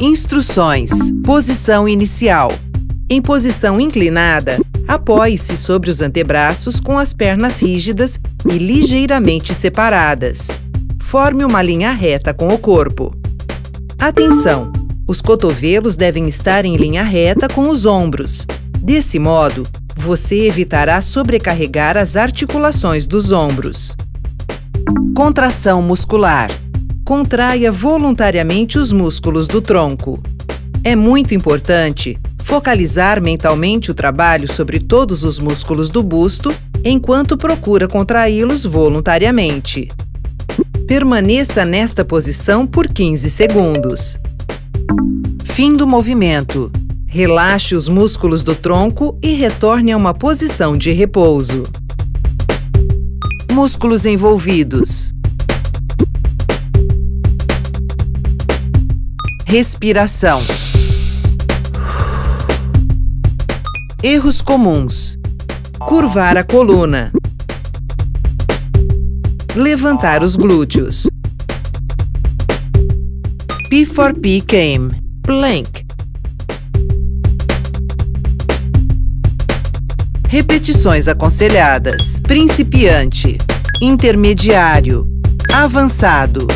Instruções. Posição inicial. Em posição inclinada, apoie-se sobre os antebraços com as pernas rígidas e ligeiramente separadas. Forme uma linha reta com o corpo. Atenção! Os cotovelos devem estar em linha reta com os ombros. Desse modo, você evitará sobrecarregar as articulações dos ombros. Contração muscular. Contraia voluntariamente os músculos do tronco. É muito importante focalizar mentalmente o trabalho sobre todos os músculos do busto enquanto procura contraí-los voluntariamente. Permaneça nesta posição por 15 segundos. Fim do movimento. Relaxe os músculos do tronco e retorne a uma posição de repouso. Músculos envolvidos. Respiração. Erros comuns. Curvar a coluna. Levantar os glúteos. P4P came. Plank. Repetições aconselhadas. Principiante. Intermediário. Avançado.